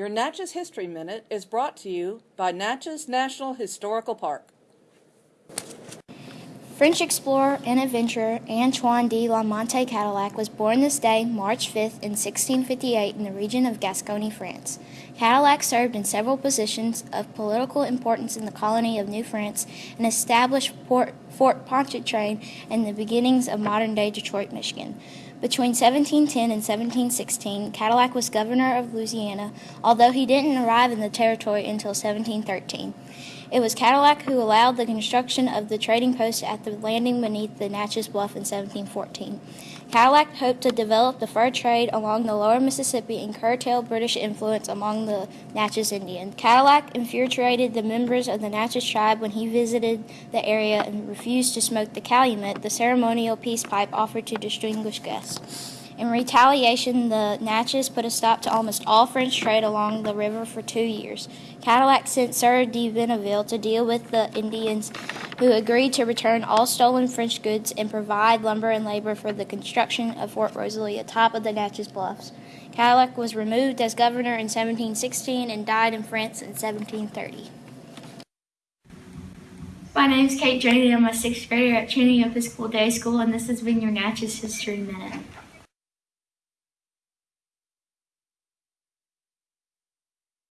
Your Natchez History Minute is brought to you by Natchez National Historical Park. French explorer and adventurer Antoine de la Mothe Cadillac was born this day, March 5, in 1658, in the region of Gascony, France. Cadillac served in several positions of political importance in the colony of New France and established Port, Fort Pontchartrain and the beginnings of modern day Detroit, Michigan. Between 1710 and 1716, Cadillac was governor of Louisiana, although he didn't arrive in the territory until 1713. It was Cadillac who allowed the construction of the trading post at the landing beneath the Natchez Bluff in 1714. Cadillac hoped to develop the fur trade along the lower Mississippi and curtail British influence among the Natchez Indians. Cadillac infuriated the members of the Natchez tribe when he visited the area and refused to smoke the calumet, the ceremonial peace pipe offered to distinguished guests. In retaliation, the Natchez put a stop to almost all French trade along the river for two years. Cadillac sent Sir de Bienville to deal with the Indians, who agreed to return all stolen French goods and provide lumber and labor for the construction of Fort Rosalie atop of the Natchez Bluffs. Cadillac was removed as governor in 1716 and died in France in 1730. My name is Kate Jody. I'm a sixth grader at Channing Episcopal Day School, and this has been your Natchez History Minute.